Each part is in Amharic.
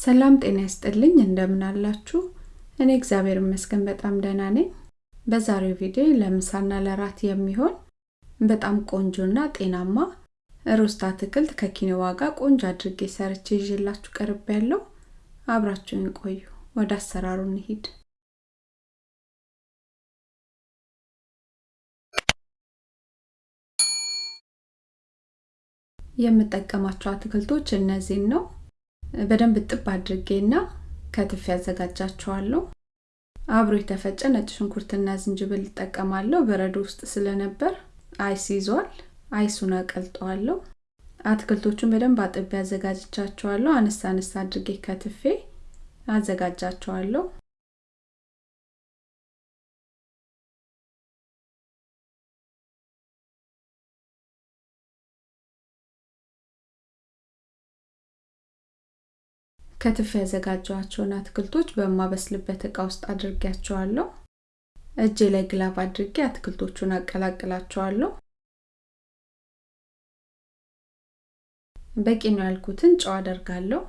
ሰላም ጤና ይስጥልኝ እንደምን አላችሁ? እኔ እግዚአብሔር ይመስገን በጣም ደህና ነኝ። በዛሬው ቪዲዮ ለምሳና ለራት የሚሆን በጣም ቆንጆና ጤናማ ሮስት አትክልት ከኪኖዋ ጋር ቆንጆ አድርጌ ሰርቼ ይዤላችሁ ቀርብ ያለው አብራችሁን ቆዩ። ወደ አሰራሩ እንሂድ። የምጠቀማቸው አትክልቶች እነዚህን ነው። በደንብ ጥብ አድርጌና ከትፍ ያዘጋጃቸዋለሁ። አብሮ የተፈጨ ነጭ ሽንኩርትና ዝንጅብል እጠቀማለሁ። በረዶ ውስጥ ስለነበር አይስ ይዟል። አይሱን አቀልጠዋለሁ። አትክልቶቹን በደንብ አጥቤ አዘጋጅቻቸዋለሁ። አነሳ አነሳ አድርጌ ከትፌ አዘጋጃቸዋለሁ። ከትፌ ያዘጋጀኋቸውን አትክልቶች በማበስልበት እቃ ውስጥ አድርጌያቸዋለሁ። እጄ ላይ glove አድርጌ አትክልቶቹን አቀላቅላቸዋለሁ። በቂ ነው ያልኩትን ጨው አደርጋለሁ።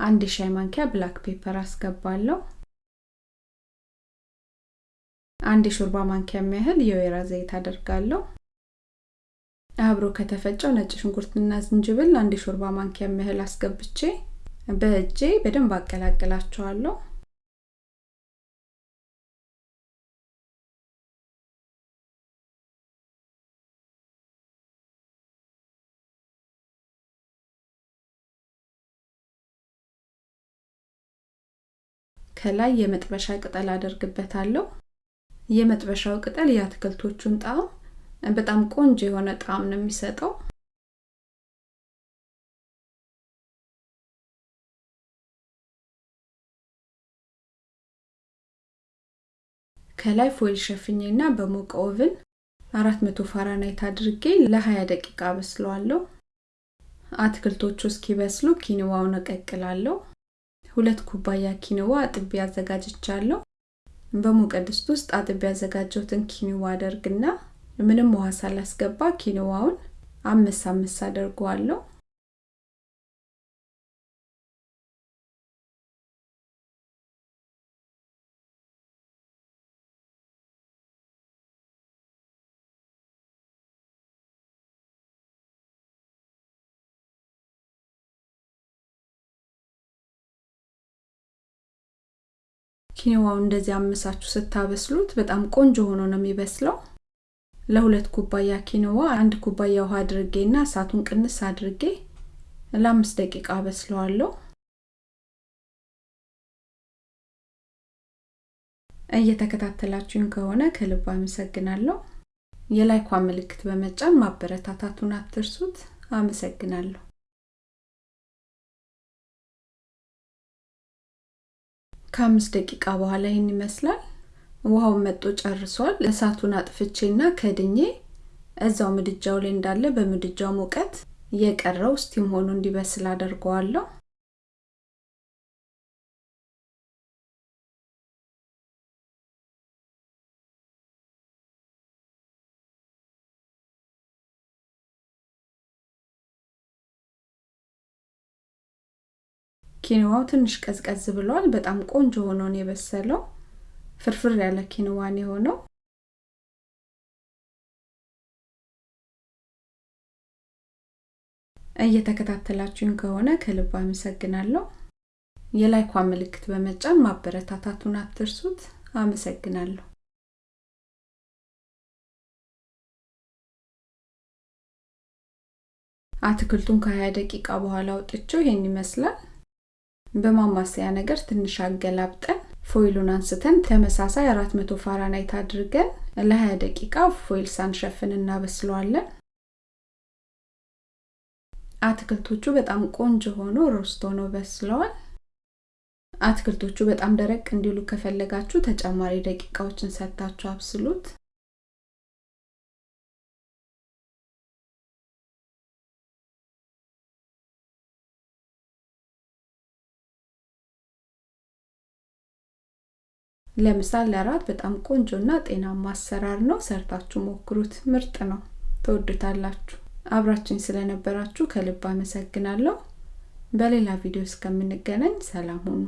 አንድ ሻይ ማንኪያ black pepper አስገባለሁ። አንድ የሾርባ ማንኪያ የሚያህል የወይራ ዘይት አደርጋለሁ። አብሮ ከተፈጨው ነጭ ሽንኩርትና ዝንጅብል አንድ የሾርባ ማንኪያ የሚያህል አስገብቼ በእጄ በደንብ አቀላቅላቸዋለሁ። ከላይ የመጥበሻ ቅጠል አደርግበታለሁ። የመጥበሻው ቅጠል የአትክልቶቹን ጣዕም በጣም ቆንጆ የሆነ ጣዕም ነው የሚሰጠው። ከላይ foil ሸፍኜና በሞቀ oven 400 ፋራናይት አድርጌ ለ20 ደቂቃ አበስለዋለሁ። አትክልቶቹ እስኪበስሉ quinoa ውን እቀቅላለሁ። ሁለት ኩባያ ኪንዋ አጥቤ አዘጋጅቻለሁ። በሞቀ ድስት ውስጥ አጥቤ ያዘጋጀሁትን ኪንዋ አደርግና ምንም ውሃ ሳላስገባ ኪኖዋውን አምስ አምስ አደርገዋለሁ። ኪኖዋው እንደዚህ አምሳችሁ ስታበስሉት በጣም ቆንጆ ሆኖ ነው የሚበስለው። ለሁለት ኩባያ ኪኖዋ አንድ ኩባያ ውሃ አድርጌና እሳቱን ቅንስ አድርጌ ለአምስት ደቂቃ አበስለዋለሁ። እየተከታተላችሁኝ ከሆነ ከልብ አመሰግናለሁ። የላይኳ ምልክት በመጫን ማበረታታቱን አትርሱት። አመሰግናለሁ። ከአምስት ደቂቃ በኋላ ይህን ይመስላል። ውሃውን መጦ ጨርሷል። እሳቱን አጥፍቼና ከድኜ እዛው ምድጃው ላይ እንዳለ በምድጃው ሙቀት የቀረው ስቲም ሆኖ እንዲበስል አደርገዋለሁ። ኪንዋው ትንሽ ቀዝቀዝ ብሏል። በጣም ቆንጆ ሆኖ ነው የበሰለው። ፍርፍር ያለ ኪንዋን የሆነው እየተከታተላችሁኝ ከሆነ ከልብ አመሰግናለሁ። የላይኳ ምልክት በመጫን ማበረታታቱን አትርሱት። አመሰግናለሁ። አትክልቱን ከ20 ደቂቃ በኋላ አውጥቼው ይሄን ይመስላል። በማማሰያ ነገር ትንሽ አገላብጠን foil ኡን አንስተን ተመሳሳይ 400 ፋራናይት አድርገን ለ20 ደቂቃ foil ሳንሸፍን እናበስለዋለን። አትክልቶቹ በጣም ቆንጆ ሆኖ ሮስቶ ነው በስለዋል። አትክልቶቹ በጣም ደረቅ እንዲሉ ከፈለጋችሁ ተጨማሪ ደቂቃዎችን ሰጥታችሁ አብስሉት። ለምሳ ለራት በጣም ቆንጆና ጤናማ አሰራር ነው። ሰርታችሁ ሞክሩት። ምርጥ ነው። ትወዱታላችሁ። አብራችኝ ስለነበራችሁ ከልብ አመሰግናለሁ። በሌላ ቪዲዮ እስከምንገናኝ ሰላም ሁኑ